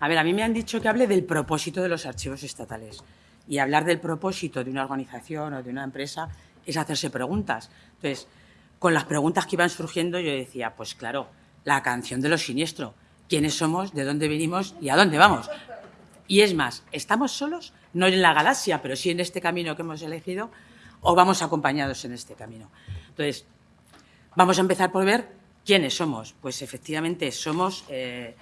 A ver, a mí me han dicho que hable del propósito de los archivos estatales. Y hablar del propósito de una organización o de una empresa es hacerse preguntas. Entonces, con las preguntas que iban surgiendo, yo decía, pues claro, la canción de los siniestros. ¿Quiénes somos? ¿De dónde venimos? ¿Y a dónde vamos? Y es más, ¿estamos solos? No en la galaxia, pero sí en este camino que hemos elegido, o vamos acompañados en este camino. Entonces, vamos a empezar por ver quiénes somos. Pues efectivamente somos... Eh,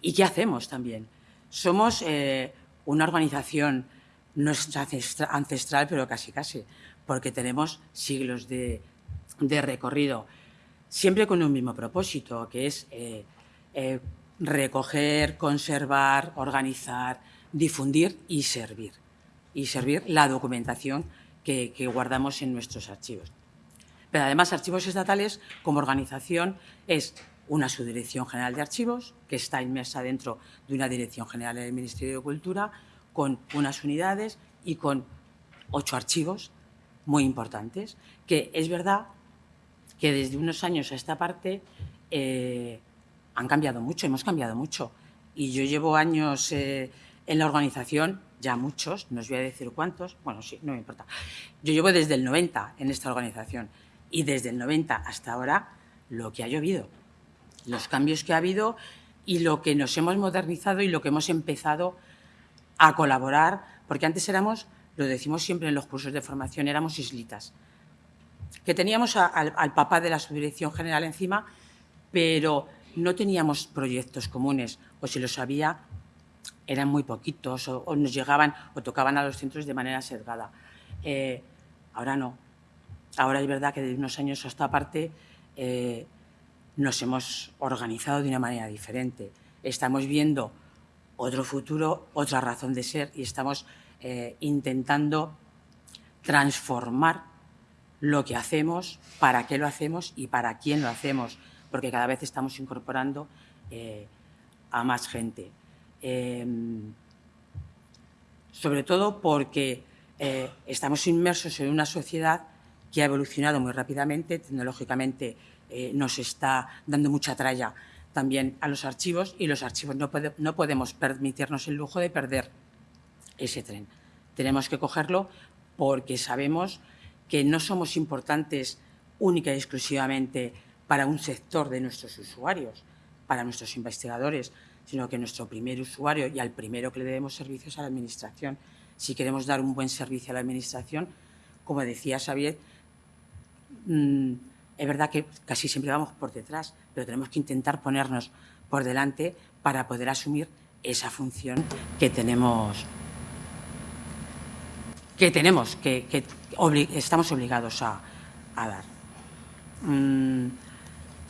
¿Y qué hacemos también? Somos eh, una organización no es ancestral, pero casi casi, porque tenemos siglos de, recorrido, siempre con un mismo propósito, que es eh, eh, recoger, conservar, organizar, difundir y servir. Y servir la documentación que, que guardamos en nuestros archivos. Pero además, Archivos Estatales, como organización, es una subdirección general de archivos, está inmersa dentro de una dirección general del Ministerio de Cultura, con unas unidades y con ocho archivos muy importantes, que es verdad que desde unos años a esta parte eh, han cambiado mucho, hemos cambiado mucho. Y yo llevo años eh, en la organización, ya muchos, no os voy a decir cuántos, bueno, sí, no me importa. Yo llevo desde el 90 en esta organización y desde el 90 hasta ahora lo que ha llovido los cambios que ha habido y lo que nos hemos modernizado y lo que hemos empezado a colaborar, porque antes éramos, lo decimos siempre en los cursos de formación, éramos islitas, que teníamos al papá de la subdirección general encima, pero no teníamos proyectos comunes, o si los había, eran muy poquitos, o, nos llegaban o tocaban a los centros de manera sesgada. Eh, ahora no. Ahora es verdad que de unos años a esta parte eh, nos hemos organizado de una manera diferente. Estamos viendo otro futuro, otra razón de ser y estamos eh, intentando transformar lo que hacemos, para qué lo hacemos y para quién lo hacemos, porque cada vez estamos incorporando eh, a más gente. Em, sobre todo porque eh, estamos inmersos en una sociedad que ha evolucionado muy rápidamente, tecnológicamente eh, nos está dando mucha tralla también a los archivos y los archivos no, no podemos permitirnos el lujo de perder ese tren. Tenemos que cogerlo porque sabemos que no somos importantes única y exclusivamente para un sector de nuestros usuarios, para nuestros investigadores, sino que nuestro primer usuario y al primero que le debemos servicios a la Administración. Si queremos dar un buen servicio a la Administración, como decía Xavier, mm, es verdad que casi siempre vamos por detrás, pero tenemos que intentar ponernos por delante para poder asumir esa función que tenemos que tenemos, que, estamos obligados a, dar. Mm,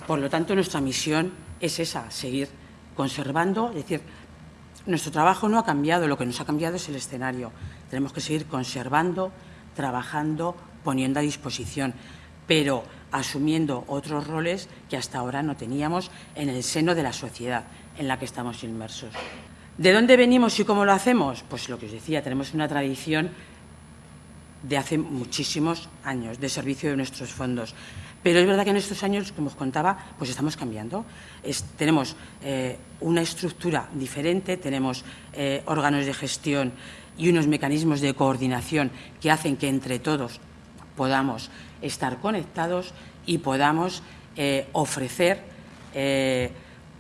por lo tanto, nuestra misión es esa, seguir conservando, es decir, nuestro trabajo no ha cambiado, lo que nos ha cambiado es el escenario. Tenemos que seguir conservando, trabajando, poniendo a disposición, pero asumiendo otros roles que hasta ahora no teníamos en el seno de la sociedad en la que estamos inmersos. ¿De dónde venimos y cómo lo hacemos? Pues lo que os decía, tenemos una tradición de hace muchísimos años de servicio de nuestros fondos. Pero es verdad que en estos años, como os contaba, pues estamos cambiando. tenemos eh, una estructura diferente, tenemos eh, órganos de gestión y unos mecanismos de coordinación que hacen que entre todos podamos estar conectados y podamos eh, ofrecer eh,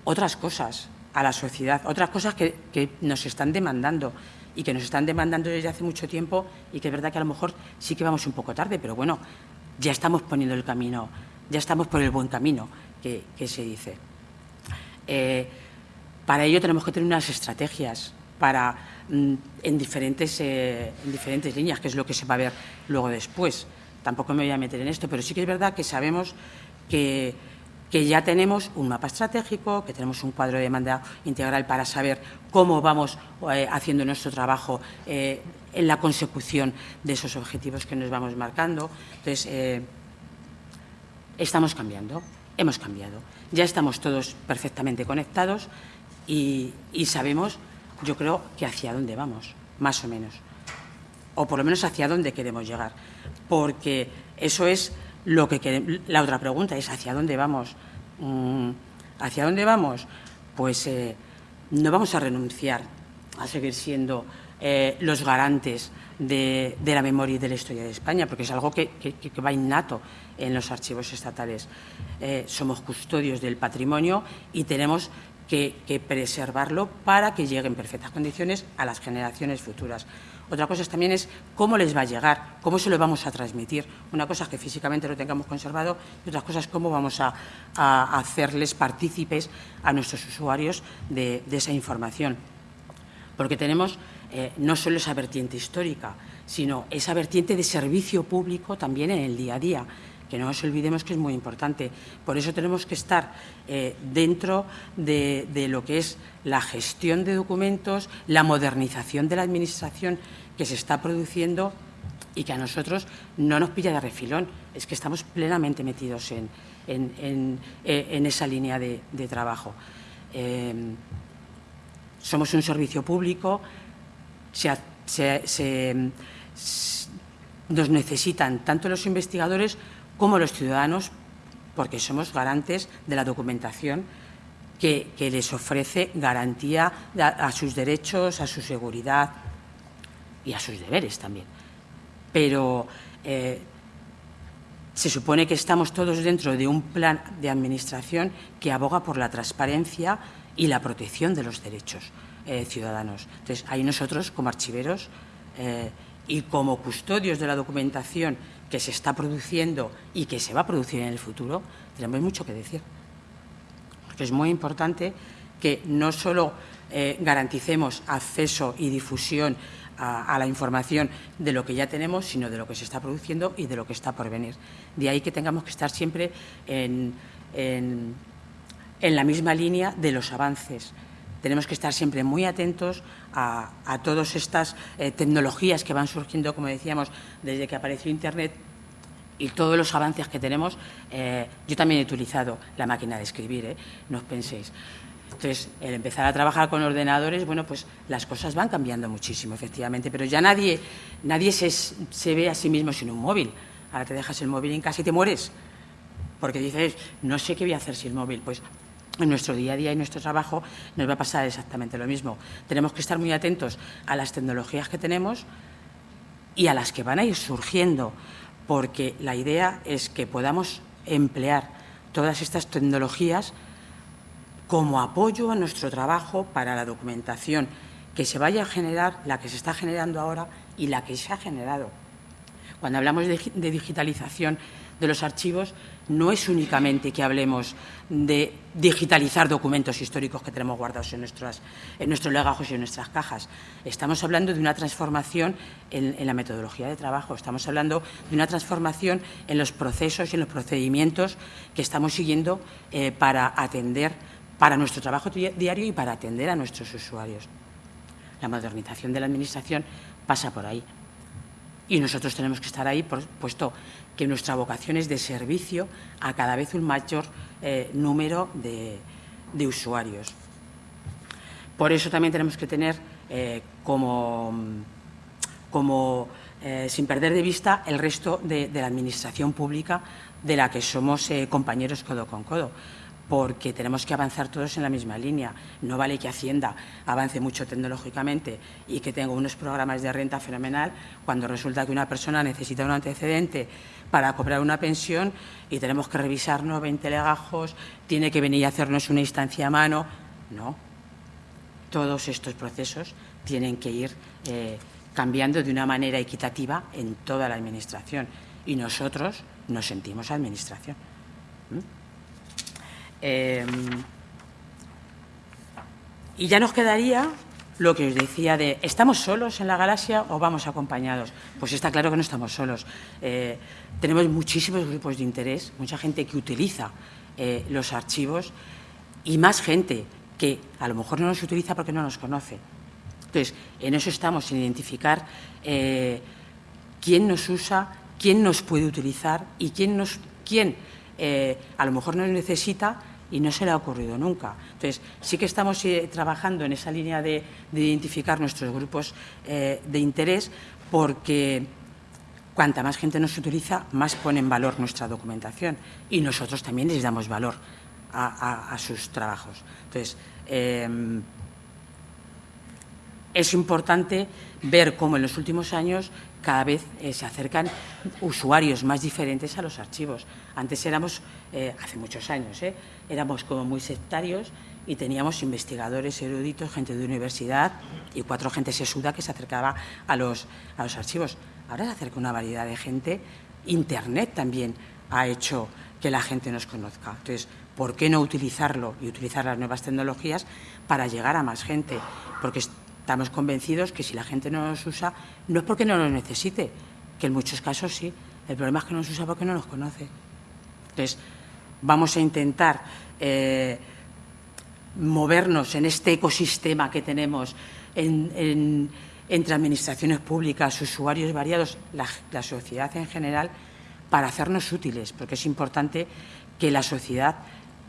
otras cosas a la sociedad, otras cosas que, nos están demandando y que nos están demandando desde hace mucho tiempo y que es verdad que a lo mejor sí que vamos un poco tarde, pero bueno, ya estamos poniendo el camino, ya estamos por el buen camino que, se dice. Eh, para ello tenemos que tener unas estrategias para, mm, en, diferentes, en diferentes líneas, que es lo que se va a ver luego después tampoco me voy a meter en esto, pero sí que es verdad que sabemos que, ya tenemos un mapa estratégico, que tenemos un cuadro de demanda integral para saber cómo vamos eh, haciendo nuestro trabajo eh, en la consecución de esos objetivos que nos vamos marcando. Entonces, eh, estamos cambiando, hemos cambiado. Ya estamos todos perfectamente conectados y sabemos, yo creo, que hacia dónde vamos, más o menos o por lo menos hacia dónde queremos llegar, porque eso es lo que queremos. La otra pregunta es hacia dónde vamos. Mm, ¿Hacia dónde vamos? Pues eh, no vamos a renunciar a seguir siendo eh, los garantes de, la memoria y de la historia de España, porque es algo que, va innato en los archivos estatales. Eh, somos custodios del patrimonio y tenemos que, preservarlo para que llegue en perfectas condiciones a las generaciones futuras. Otra cosa también es cómo les va a llegar, cómo se lo vamos a transmitir. Una cosa es que físicamente lo tengamos conservado y otra cosa es cómo vamos a, hacerles partícipes a nuestros usuarios de esa información. Porque tenemos eh, no solo esa vertiente histórica, sino esa vertiente de servicio público también en el día a día, que no nos olvidemos que es muy importante. Por eso tenemos que estar eh, dentro de, lo que es la gestión de documentos, la modernización de la Administración que se está produciendo y que a nosotros no nos pilla de refilón. Es que estamos plenamente metidos en, eh, esa línea de, trabajo. somos un servicio público, nos necesitan tanto los investigadores como los ciudadanos porque somos garantes de la documentación que, les ofrece garantía a, sus derechos, a su seguridad y a sus deberes también. Pero eh, se supone que estamos todos dentro de un plan de administración que aboga por la transparencia y la protección de los derechos. Eh, ciudadanos. Entonces, ahí nosotros, como archiveros eh, y como custodios de la documentación que se está produciendo y que se va a producir en el futuro, tenemos mucho que decir. es muy importante que no solo eh, garanticemos acceso y difusión a, la información de lo que ya tenemos, sino de lo que se está produciendo y de lo que está por venir. De ahí que tengamos que estar siempre en la misma línea de los avances tenemos que estar siempre muy atentos a, todas estas eh, tecnologías que van surgiendo, como decíamos, desde que apareció Internet y todos los avances que tenemos. Eh, yo también he utilizado la máquina de escribir, ¿eh? no os penséis. Entonces, el empezar a trabajar con ordenadores, bueno, pues las cosas van cambiando muchísimo, efectivamente, pero ya nadie, nadie se, se ve a sí mismo sin un móvil. Ahora te dejas el móvil en casa y te mueres, porque dices, no sé qué voy a hacer sin el móvil. Pues en nuestro día a día y nuestro trabajo nos va a pasar exactamente lo mismo. Tenemos que estar muy atentos a las tecnologías que tenemos y a las que van a ir surgiendo, porque la idea es que podamos emplear todas estas tecnologías como apoyo a nuestro trabajo para la documentación que se vaya a generar, la que se está generando ahora y la que se ha generado. Cuando hablamos de, digitalización de los archivos, no es únicamente que hablemos de digitalizar documentos históricos que tenemos guardados en, en nuestros legajos y en nuestras cajas. Estamos hablando de una transformación en, la metodología de trabajo, estamos hablando de una transformación en los procesos y en los procedimientos que estamos siguiendo eh, para atender, para nuestro trabajo diario y para atender a nuestros usuarios. La modernización de la Administración pasa por ahí. Y nosotros tenemos que estar ahí, puesto que nuestra vocación es de servicio a cada vez un mayor eh, número de, usuarios. Por eso también tenemos que tener eh, como, como eh, sin perder de vista el resto de, de, la administración pública de la que somos compañeros codo con codo porque tenemos que avanzar todos en la misma línea. No vale que Hacienda avance mucho tecnológicamente y que tenga unos programas de renta fenomenal cuando resulta que una persona necesita un antecedente para cobrar una pensión y tenemos que revisarnos 20 legajos, tiene que venir a hacernos una instancia a mano. No. Todos estos procesos tienen que ir eh, cambiando de una manera equitativa en toda la Administración y nosotros nos sentimos Administración. Em, y ya nos quedaría lo que os decía de ¿estamos solos en la galaxia o vamos acompañados? Pues está claro que no estamos solos. Eh, tenemos muchísimos grupos de interés, mucha gente que utiliza eh, los archivos y más gente que a lo mejor no los utiliza porque no nos conoce. Entonces, en eso estamos, en identificar eh, quién nos usa, quién nos puede utilizar y quién, nos, quién a lo mejor nos necesita y no se le ha ocurrido nunca. Entonces, sí que estamos eh, trabajando en esa línea de, identificar nuestros grupos eh, de interés porque cuanta más gente nos utiliza, más pone en valor nuestra documentación y nosotros también les damos valor a, sus trabajos. Entonces, em, es importante ver cómo en los últimos años cada vez eh, se acercan usuarios más diferentes a los archivos. Antes éramos, eh, hace muchos años, eh, éramos como muy sectarios y teníamos investigadores eruditos, gente de universidad y cuatro gente sesuda que se acercaba a los, a los archivos. Ahora se acerca una variedad de gente. Internet también ha hecho que la gente nos conozca. Entonces, ¿por qué no utilizarlo y utilizar las nuevas tecnologías para llegar a más gente? Porque estamos convencidos que si la gente no nos usa, no es porque no lo necesite, que en muchos casos sí. El problema es que no nos usa porque no nos conoce. Entonces, vamos a intentar eh, movernos en este ecosistema que tenemos entre administraciones públicas, usuarios variados, la, sociedad en general, para hacernos útiles, porque es importante que la sociedad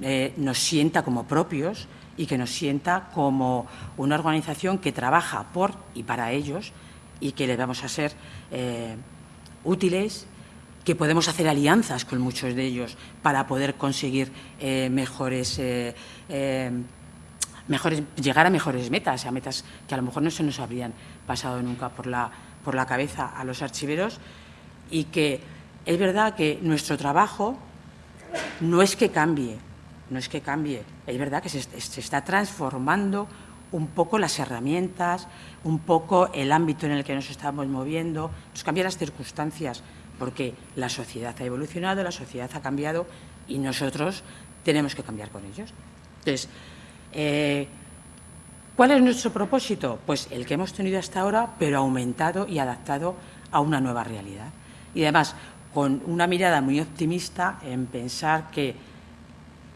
eh, nos sienta como propios y que nos sienta como una organización que trabaja por y para ellos y que le vamos a ser eh, útiles, que podemos hacer alianzas con muchos de ellos para poder conseguir eh, mejores, eh, mejores, llegar a mejores metas, a metas que a lo mejor no se nos habrían pasado nunca por la, por la cabeza a los archiveros. Y que es verdad que nuestro trabajo no es que cambie, no es que cambie, es verdad que se, está transformando un poco las herramientas, un poco el ámbito en el que nos estamos moviendo, nos cambian las circunstancias, porque la sociedad ha evolucionado, la sociedad ha cambiado y nosotros tenemos que cambiar con ellos. Entonces, eh, ¿cuál es nuestro propósito? Pues el que hemos tenido hasta ahora, pero aumentado y adaptado a una nueva realidad. Y además, con una mirada muy optimista en pensar que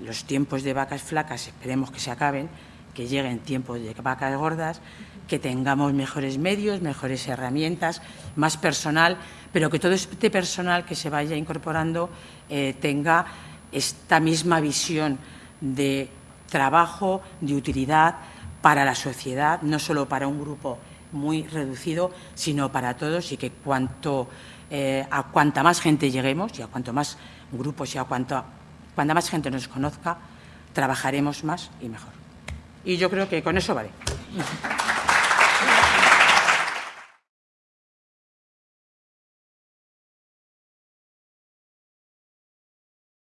los tiempos de vacas flacas esperemos que se acaben, que lleguen tiempos de vacas gordas, que tengamos mejores medios, mejores herramientas, más personal, pero que todo este personal que se vaya incorporando eh, tenga esta misma visión de trabajo, de utilidad para la sociedad, no solo para un grupo muy reducido, sino para todos y que cuanto, eh, a cuanta más gente lleguemos y a cuanto más grupos y a cuanto cuando más gente nos conozca, trabajaremos más y mejor. Y yo creo que con eso vale.